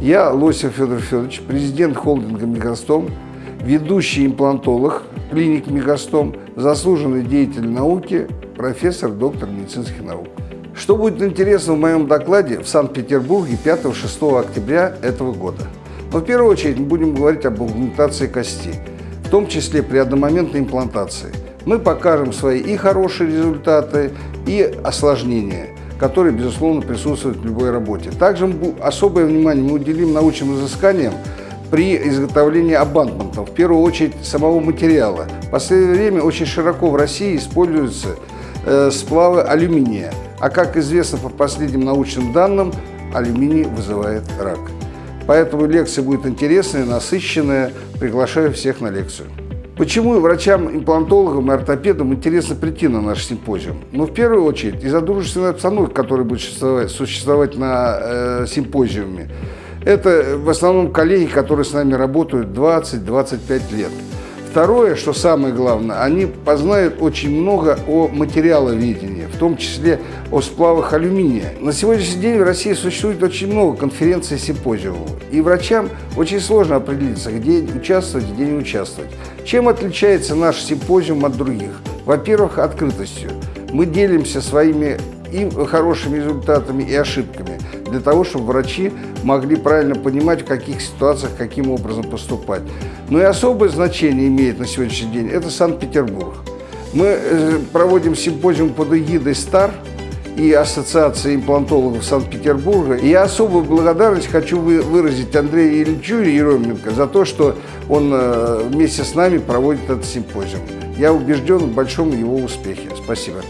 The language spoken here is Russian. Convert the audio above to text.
Я, Лосев Федор Федорович, президент холдинга «Мегастом», ведущий имплантолог клиник «Мегастом», заслуженный деятель науки, профессор, доктор медицинских наук. Что будет интересно в моем докладе в Санкт-Петербурге 5-6 октября этого года? Но в первую очередь мы будем говорить об аугментации кости, в том числе при одномоментной имплантации. Мы покажем свои и хорошие результаты, и осложнения, которые, безусловно, присутствуют в любой работе. Также особое внимание мы уделим научным изысканиям при изготовлении абантментов, в первую очередь самого материала. В последнее время очень широко в России используются э, сплавы алюминия, а как известно по последним научным данным, алюминий вызывает рак. Поэтому лекция будет интересная, насыщенная. Приглашаю всех на лекцию. Почему врачам-имплантологам и ортопедам интересно прийти на наш симпозиум? Ну, в первую очередь, из-за дружественной обстановки, которая будет существовать, на э, симпозиуме. Это в основном коллеги, которые с нами работают 20-25 лет. Второе, что самое главное, они познают очень много о материаловедении, том числе о сплавах алюминия. На сегодняшний день в России существует очень много конференций и симпозиумов, и врачам очень сложно определиться, где участвовать, где не участвовать. Чем отличается наш симпозиум от других? Во-первых, открытостью. Мы делимся своими и хорошими результатами, и ошибками, для того, чтобы врачи могли правильно понимать, в каких ситуациях, каким образом поступать. Но и особое значение имеет на сегодняшний день – это Санкт-Петербург. Мы э, проводим симпозиум под эгидой «СТАР», и Ассоциации имплантологов Санкт-Петербурга. И я особую благодарность хочу выразить Андрею Ильичу Еременко за то, что он э, вместе с нами проводит этот симпозиум. Я убежден в большом его успехе. Спасибо.